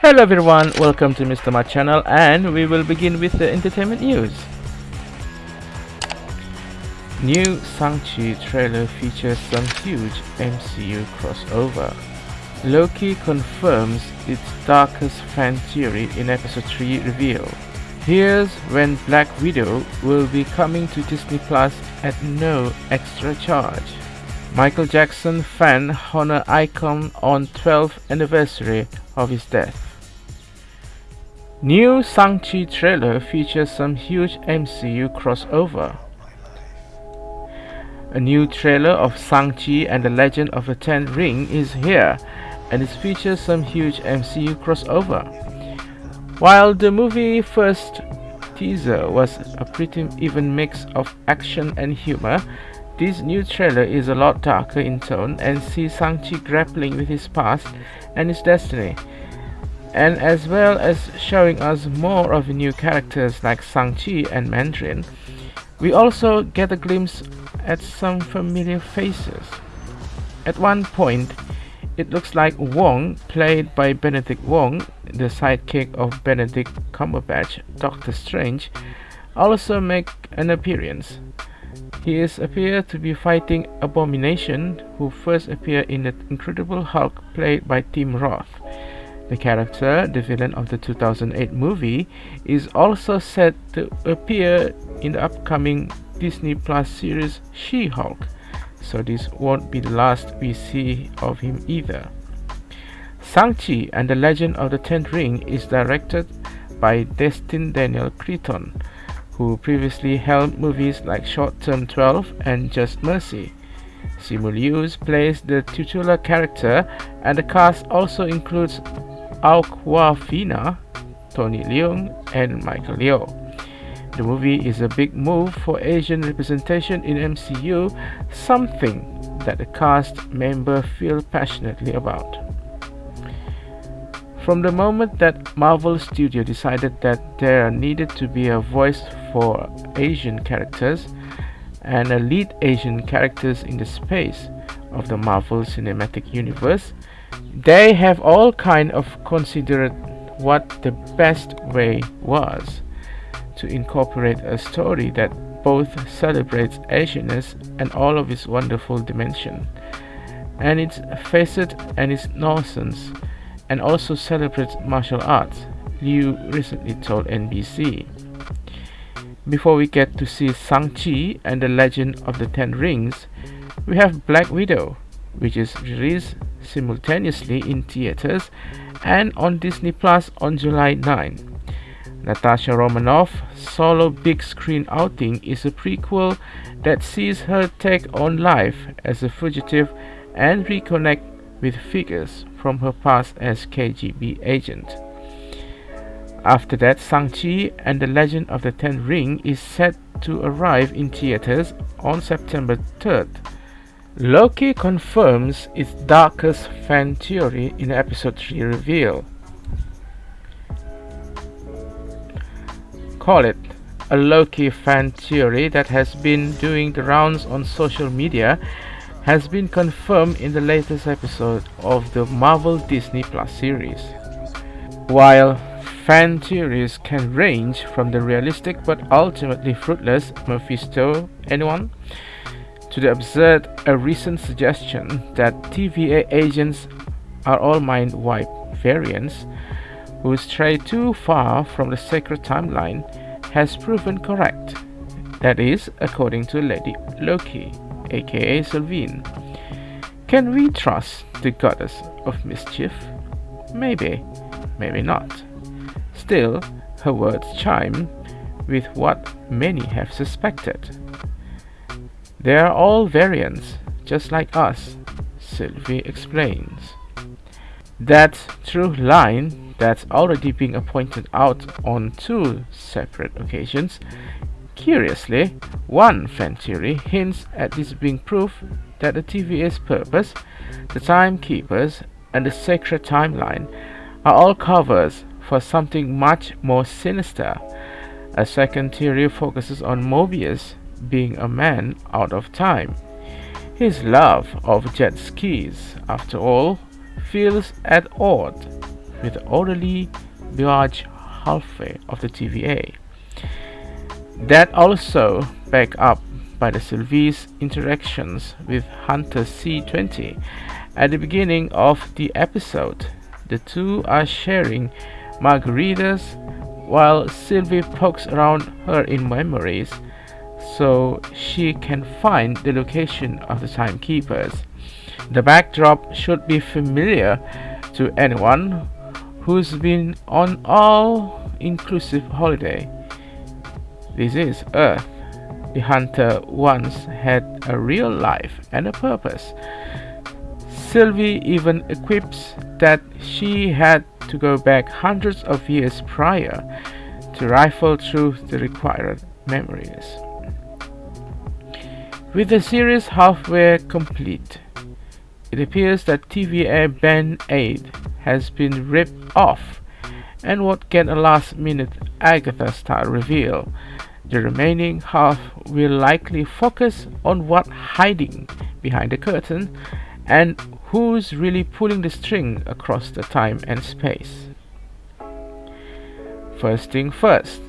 Hello everyone, welcome to Mr. Mat channel and we will begin with the entertainment news. New Shang-Chi trailer features some huge MCU crossover. Loki confirms its darkest fan theory in episode 3 reveal. Here's when Black Widow will be coming to Disney Plus at no extra charge. Michael Jackson fan honor icon on 12th anniversary of his death. New Shang-Chi trailer features some huge MCU crossover. A new trailer of Shang-Chi and the Legend of the Ten Ring is here and it features some huge MCU crossover. While the movie first teaser was a pretty even mix of action and humor, this new trailer is a lot darker in tone and sees Shang-Chi grappling with his past and his destiny. And as well as showing us more of new characters like Shang-Chi and Mandarin, we also get a glimpse at some familiar faces. At one point, it looks like Wong, played by Benedict Wong, the sidekick of Benedict Cumberbatch, Doctor Strange, also make an appearance. He is appeared to be fighting Abomination, who first appeared in the Incredible Hulk played by Tim Roth. The character, the villain of the 2008 movie, is also set to appear in the upcoming Disney Plus series She-Hulk so this won't be the last we see of him either. Shang-Chi and the Legend of the Ten Ring is directed by Destin Daniel Cretton, who previously held movies like Short Term 12 and Just Mercy. Simu Liu plays the titular character and the cast also includes Awkwafina, Tony Leung and Michelle Yeoh. The movie is a big move for Asian representation in MCU, something that the cast member feel passionately about. From the moment that Marvel Studio decided that there needed to be a voice for Asian characters and a lead Asian characters in the space of the Marvel Cinematic Universe, they have all kind of considered what the best way was to incorporate a story that both celebrates Asianness and all of its wonderful dimension, and its facet and its nonsense, and also celebrates martial arts, Liu recently told NBC. Before we get to see Shang-Chi and the Legend of the Ten Rings, we have Black Widow, which is released simultaneously in theaters and on Disney Plus on July 9. Natasha Romanoff solo big screen outing is a prequel that sees her take on life as a fugitive and reconnect with figures from her past as KGB agent. After that, Shang-Chi and the Legend of the Ten Ring is set to arrive in theaters on September 3rd. Loki confirms its darkest fan theory in episode 3 reveal. call it a Loki fan theory that has been doing the rounds on social media has been confirmed in the latest episode of the Marvel Disney Plus series. While fan theories can range from the realistic but ultimately fruitless Mephisto anyone to the absurd a recent suggestion that TVA agents are all mind wipe variants who stray too far from the sacred timeline has proven correct. That is, according to Lady Loki, aka Sylvie. Can we trust the goddess of mischief? Maybe, maybe not. Still, her words chime with what many have suspected. They are all variants, just like us, Sylvie explains. That through line that's already being pointed out on two separate occasions. Curiously, one fan theory hints at this being proof that the TVA's purpose, the timekeepers, and the sacred timeline are all covers for something much more sinister. A second theory focuses on Mobius being a man out of time. His love of jet skis, after all, feels at odds with the orderly Biagio halfway of the TVA. That also backed up by the Sylvie's interactions with Hunter C20 at the beginning of the episode. The two are sharing margaritas while Sylvie pokes around her in memories so she can find the location of the timekeepers. The backdrop should be familiar to anyone who's been on all inclusive holiday. This is Earth. The hunter once had a real life and a purpose. Sylvie even equips that she had to go back hundreds of years prior to rifle through the required memories. With the series halfway complete, it appears that TVA Band-Aid has been ripped off and what can a last minute Agatha style reveal. The remaining half will likely focus on what hiding behind the curtain and who's really pulling the string across the time and space. First thing first,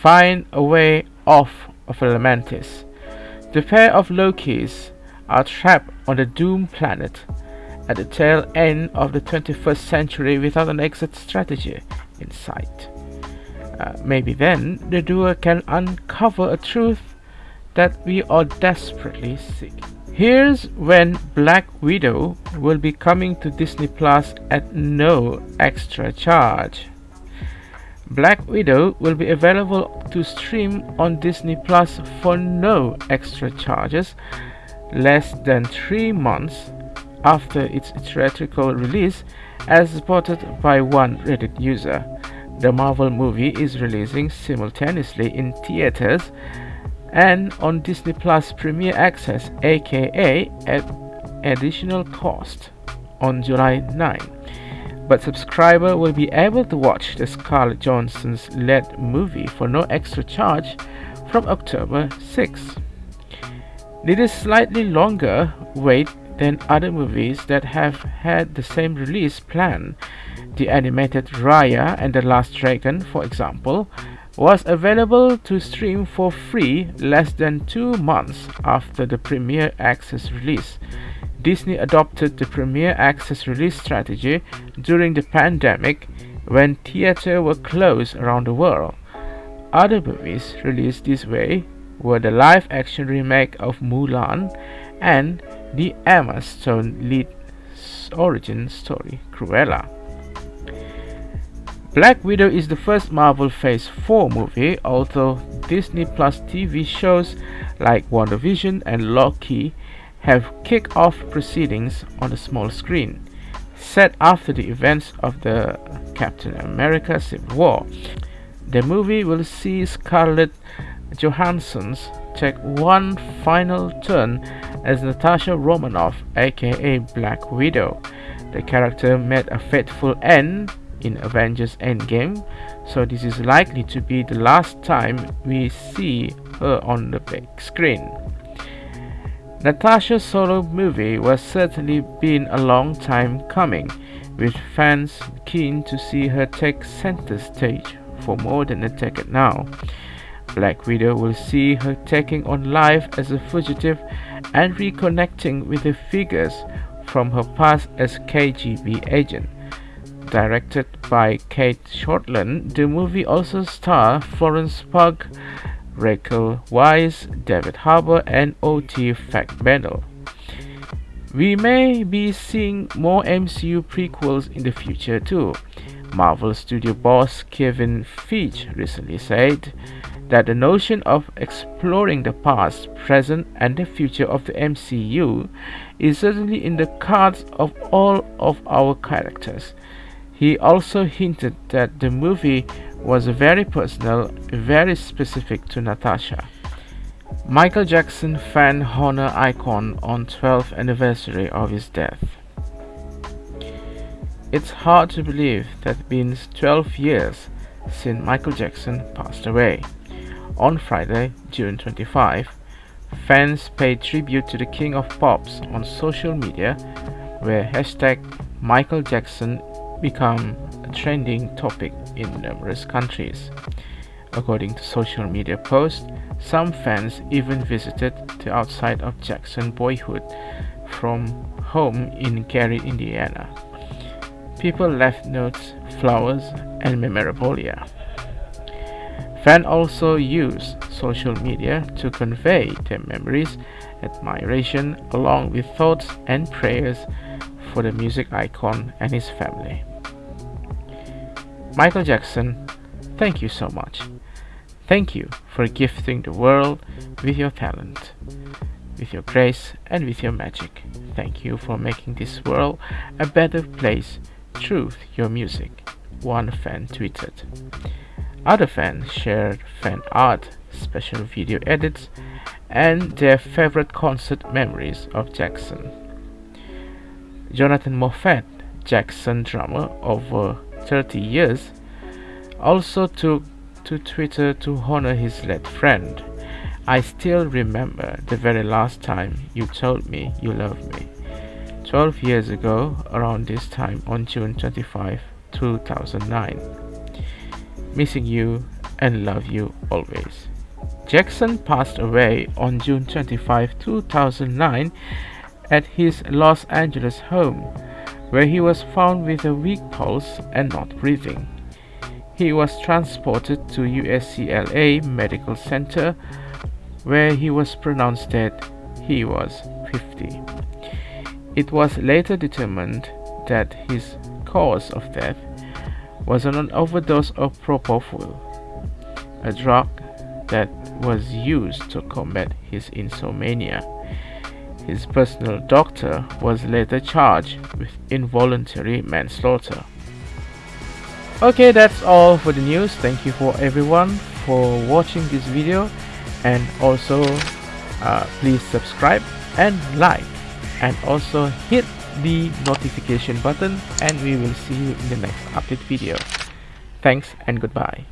find a way off of Lamentis. The pair of Lokis are trapped on the doomed planet at the tail end of the 21st century without an exit strategy in sight. Uh, maybe then the duo can uncover a truth that we are desperately seeking. Here's when Black Widow will be coming to Disney Plus at no extra charge. Black Widow will be available to stream on Disney Plus for no extra charges less than 3 months after its theatrical release as reported by one Reddit user. The Marvel movie is releasing simultaneously in theaters and on Disney Plus Premier Access aka at additional cost on July 9 but subscriber will be able to watch the Scarlett Johansson's led movie for no extra charge from October 6. It is slightly longer wait than other movies that have had the same release plan. The animated Raya and the Last Dragon, for example, was available to stream for free less than two months after the Premier Access release. Disney adopted the Premier Access release strategy during the pandemic when theaters were closed around the world. Other movies released this way were the live action remake of Mulan and the Emma Stone lead origin story Cruella. Black Widow is the first Marvel Phase 4 movie, although Disney Plus TV shows like WandaVision and Loki have kick-off proceedings on the small screen. Set after the events of the Captain America Civil War, the movie will see Scarlett Johansson's take one final turn as Natasha Romanoff, aka Black Widow. The character met a fateful end in Avengers Endgame, so this is likely to be the last time we see her on the big screen. Natasha's solo movie was certainly been a long time coming, with fans keen to see her take center stage for more than a decade now. Black Widow will see her taking on life as a fugitive and reconnecting with the figures from her past as KGB agent. Directed by Cate Shortland, the movie also stars Florence Pugh, Rachel Weisz, David Harbour, and O.T. Fagbenle. We may be seeing more MCU prequels in the future too. Marvel Studio boss Kevin Feige recently said that the notion of exploring the past, present, and the future of the MCU is certainly in the cards of all of our characters. He also hinted that the movie was very personal, very specific to Natasha. Michael Jackson fan honor icon on 12th anniversary of his death. It's hard to believe that it's been 12 years since Michael Jackson passed away. On Friday, June 25, fans paid tribute to the King of Pops on social media where hashtag Michael Jackson become a trending topic in numerous countries. According to social media posts, some fans even visited the outside of Jackson's boyhood from home in Gary, Indiana. People left notes, flowers, and memorabilia. Fans also use social media to convey their memories, admiration, along with thoughts and prayers for the music icon and his family. Michael Jackson, thank you so much. Thank you for gifting the world with your talent, with your grace, and with your magic. Thank you for making this world a better place through your music, one fan tweeted. Other fans shared fan art, special video edits, and their favorite concert memories of Jackson. Jonathan Moffett, Jackson drummer over 30 years, also took to Twitter to honor his late friend. I still remember the very last time you told me you loved me. 12 years ago, around this time on June 25, 2009. Missing you and love you always. Jackson passed away on June 25, 2009 at his Los Angeles home, where he was found with a weak pulse and not breathing. He was transported to UCLA Medical Center where he was pronounced dead. He was 50. It was later determined that his cause of death was an overdose of propofol, a drug that was used to combat his insomnia. His personal doctor was later charged with involuntary manslaughter. Okay, that's all for the news. Thank you for everyone for watching this video and also uh, please subscribe and like and also hit the notification button and we will see you in the next update video. Thanks and goodbye.